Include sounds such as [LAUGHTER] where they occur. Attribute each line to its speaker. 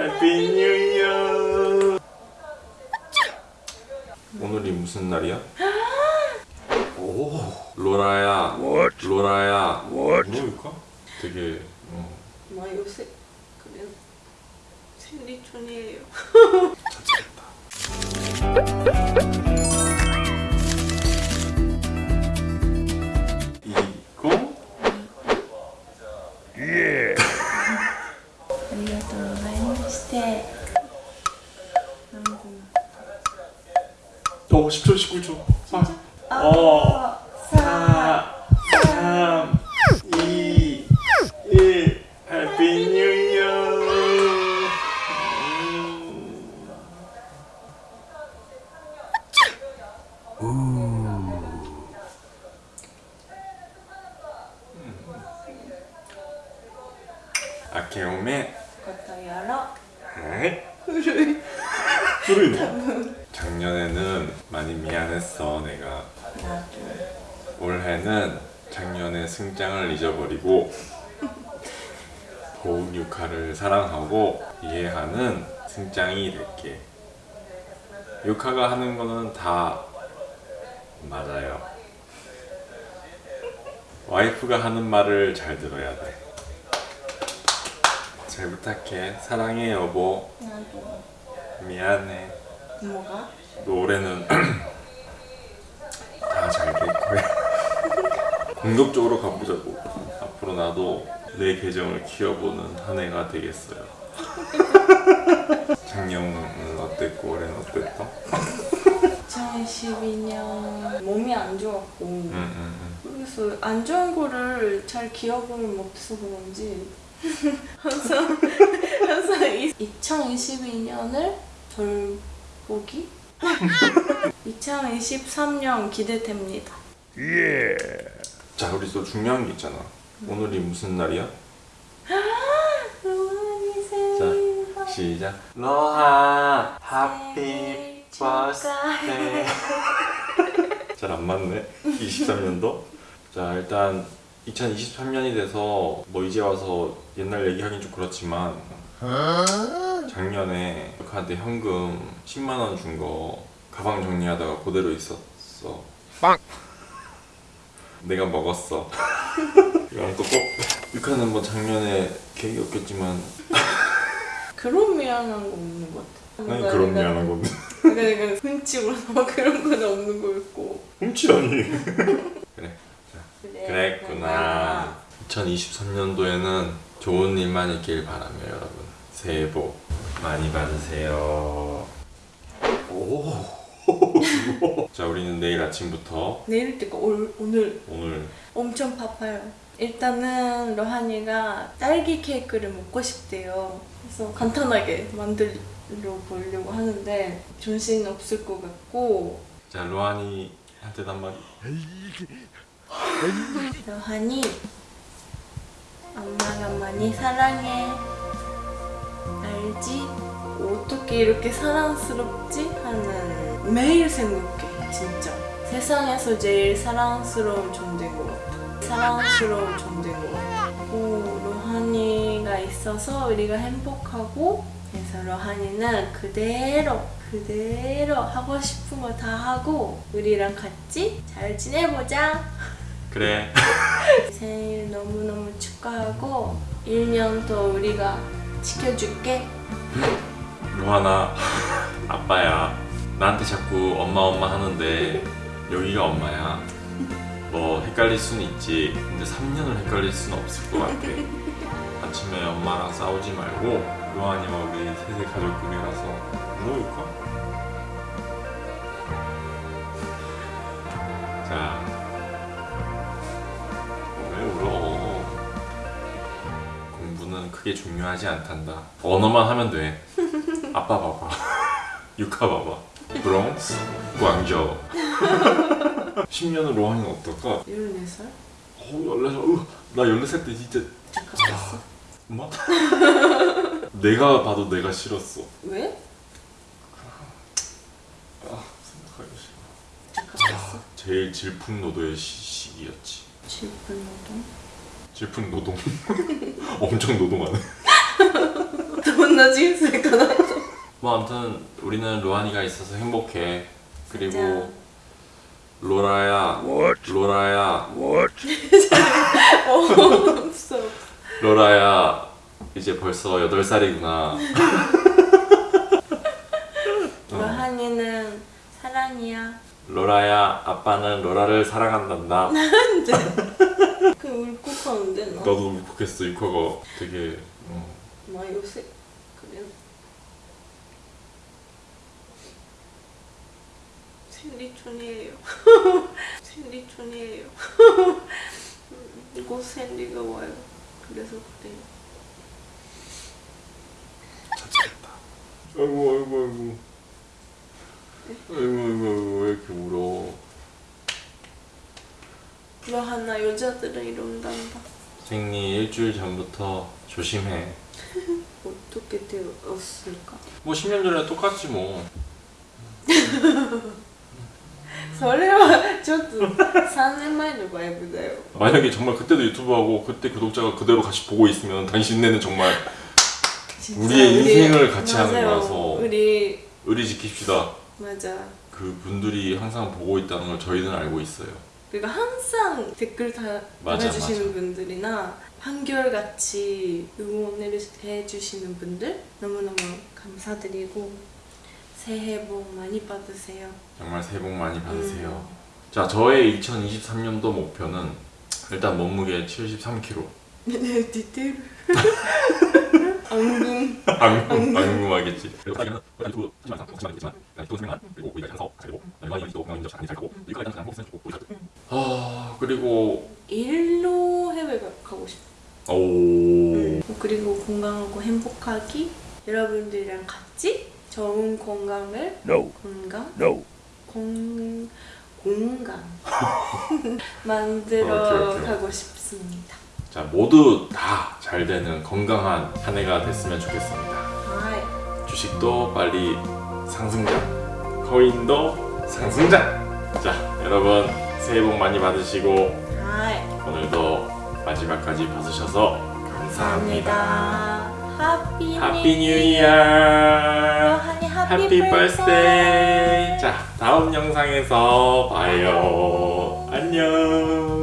Speaker 1: 해피 뉴 이어 오늘이 무슨 날이야? [GASPS] 오 로라야 로라야 뭐일까? 되게 어,
Speaker 2: 뭐 요새 그래 생리 중이에요. [LAUGHS] りがとうございまして。
Speaker 1: 어 10초 19초 아. 어 4 3 2 1 해피 뉴 이어 아케오메
Speaker 2: 것도 열어.
Speaker 1: 네. 에? 작년에는 많이 미안했어 내가. 올해는 작년의 승장을 잊어버리고 고운 유카를 사랑하고 이해하는 승장이 될게. 유카가 하는 거는 다 맞아요. 와이프가 하는 말을 잘 들어야 돼. 잘 부탁해. 사랑해 여보. 미안해.
Speaker 2: 뭐가?
Speaker 1: 노래는 [CLEARS THROAT] 다 잘 될 거야. [LAUGHS] 공격적으로 가보자고. 앞으로 나도 내 계정을 키워보는 한 해가 되겠어요. [LAUGHS] 작년은 어땠고 올해는 어땠어? [LAUGHS]
Speaker 2: 2012년 몸이 안 좋았고.
Speaker 1: 음, 음, 음.
Speaker 2: 그래서 안 좋은 거를 잘 기억을 못해서 그런지 항상 [LAUGHS] 항상 2022년을 덜 보기 2023년 기대됩니다.
Speaker 1: 응. 자, 우리 또 중요한 게 있잖아. 오늘이 무슨 날이야? [GASPS] 자, 시작. 로하,
Speaker 2: happy birthday. [LAUGHS]
Speaker 1: 잘안 맞네. 23년도. 자, 일단 2023년이 돼서 뭐 이제 와서 옛날 얘기하긴 좀 그렇지만 작년에 한테 현금 10만 원 준 거 가방 정리하다가 그대로 있었어.
Speaker 3: 빵!
Speaker 1: 내가 먹었어. [LAUGHS] 이건 또 꼭. 육하는 뭐 작년에 계획이 없겠지만
Speaker 2: 그런 미안한 거 없는 것 같아.
Speaker 1: 난 그런 미안한 건데.
Speaker 2: 그러니까 훔치고 뭐 그런 건 없는 거였고.
Speaker 1: 훔치다니. 그랬구나. 2023년도에는 좋은 일만 있길 바라며 여러분 새해 복 많이 받으세요. 오. [LAUGHS] 자 우리는 내일 아침부터
Speaker 2: 내일 때가 올, 오늘
Speaker 1: 오늘
Speaker 2: 엄청 바빠요. 일단은 로하니가 딸기 케이크를 먹고 싶대요. 그래서 간단하게 만들려 보려고 하는데 정신 없을 것 같고
Speaker 1: 자 로하니한테 한마디.
Speaker 2: 로하니 엄마가 많이 사랑해. 알지? 어떻게 이렇게 사랑스럽지? 하는 매일 생각해 진짜 세상에서 제일 사랑스러운 존재인 것 같아 사랑스러운 존재인 것 같아 오, 로하니가 있어서 우리가 행복하고 그래서 로하니는 그대로 그대로 하고 싶은 거 다 하고 우리랑 같이 잘 지내보자
Speaker 1: 그래. [LAUGHS]
Speaker 2: 생일 너무너무 축하하고 1년 더 우리가 지켜줄게
Speaker 1: 로하나 [LAUGHS] 아빠야. 나한테 자꾸 엄마 엄마 하는데 여기가 엄마야. 뭐 헷갈릴 수는 있지. 근데 3년을 헷갈릴 수는 없을 것 같아. 아침에 엄마랑 싸우지 말고 로하니와 우리 셋의 가족들이라서 울어볼까? 자, 크게 중요하지 않단다. 언어만 하면 돼. 아빠 봐봐. [LAUGHS] 유카 봐봐. 브롱스, 광저우. 10년은 로하니는 어떨까?
Speaker 2: 14살?
Speaker 1: 어, 14살. 으, 나 14살 때 진짜
Speaker 2: 착각했어
Speaker 1: 엄마? [LAUGHS] 내가 봐도 내가 싫었어.
Speaker 2: 왜?
Speaker 1: 아, 생각하기 싫어.
Speaker 2: 착각했어
Speaker 1: 제일 질풍노도의 시, 시기였지.
Speaker 2: 질풍노동?
Speaker 1: 슬픈 노동. [LAUGHS] 엄청 노동하네. [LAUGHS]
Speaker 2: 존나 찜쓸거나
Speaker 1: 뭐 아무튼 우리는 로한이가 있어서 행복해. 그리고 로라야 What? 로라야.
Speaker 2: What? [LAUGHS]
Speaker 1: 로라야 이제 벌써 8살이구나.
Speaker 2: 로한이는 사랑이야
Speaker 1: 로라야, 아빠는 로라를 사랑한단다. [LAUGHS]
Speaker 2: 그 울컥하는데 나
Speaker 1: 나도 울컥했어. 이코가 되게 어,
Speaker 2: 마 요새 그래 생리촌이에요 [LAUGHS] 생리촌이에요 [LAUGHS] 곧 생리가 와요 그래서 그래요
Speaker 1: 자책했다. 아이고 아이고 아이고. 아이고 왜 이렇게 울어?
Speaker 2: 불러하나 여자들은 이런단다.
Speaker 1: 생리 일주일 전부터 조심해. [LAUGHS]
Speaker 2: 어떻게 되었을까?
Speaker 1: 뭐 10년 전에 똑같지 뭐. [LAUGHS]
Speaker 2: 설레와 저도 3년 만에 와이브다요.
Speaker 1: 만약에 정말 그때도 유튜브하고 그때 구독자가 그대로 같이 보고 있으면 당신네는 정말 우리의
Speaker 2: 우리,
Speaker 1: 인생을 같이
Speaker 2: 맞아요.
Speaker 1: 하는 거라서
Speaker 2: 우리
Speaker 1: 의리 지킵시다.
Speaker 2: 맞아
Speaker 1: 그 분들이 항상 보고 있다는 걸 저희는 알고 있어요.
Speaker 2: 그리고 항상 댓글 다 달아주시는
Speaker 1: 맞아.
Speaker 2: 분들이나 한결같이 응원을 해주시는 분들 너무너무 감사드리고 새해 복 많이 받으세요
Speaker 1: 정말 새해 복 많이 받으세요.
Speaker 2: 음.
Speaker 1: 자, 저의 2023년도 목표는 일단 몸무게 73kg. [LAUGHS]
Speaker 2: 네 디테일 [LAUGHS] [LAUGHS] 앙금
Speaker 1: 안, 안 궁금하겠지. 아 그리고
Speaker 2: 일로 해외 가- 가고 싶어
Speaker 1: 오
Speaker 2: 그리고 건강하고 행복하기 여러분들이랑 같이 좋은 건강을
Speaker 3: No.
Speaker 2: 건강
Speaker 3: No.
Speaker 2: 공 공간 [LAUGHS] 만들어
Speaker 1: 오케이, 오케이.
Speaker 2: 가고 싶습니다.
Speaker 1: 자 모두 다 잘 되는 건강한 한 해가 됐으면 좋겠습니다.
Speaker 2: 하이
Speaker 1: 주식도 빨리 상승장, 코인도 상승장. 자 여러분 새해 복 많이 받으시고
Speaker 2: 하이
Speaker 1: 오늘도 마지막까지 봐주셔서 감사합니다.
Speaker 2: 감사합니다.
Speaker 1: Happy happy new 이어. Happy birthday. 자 다음 영상에서 봐요. 안녕.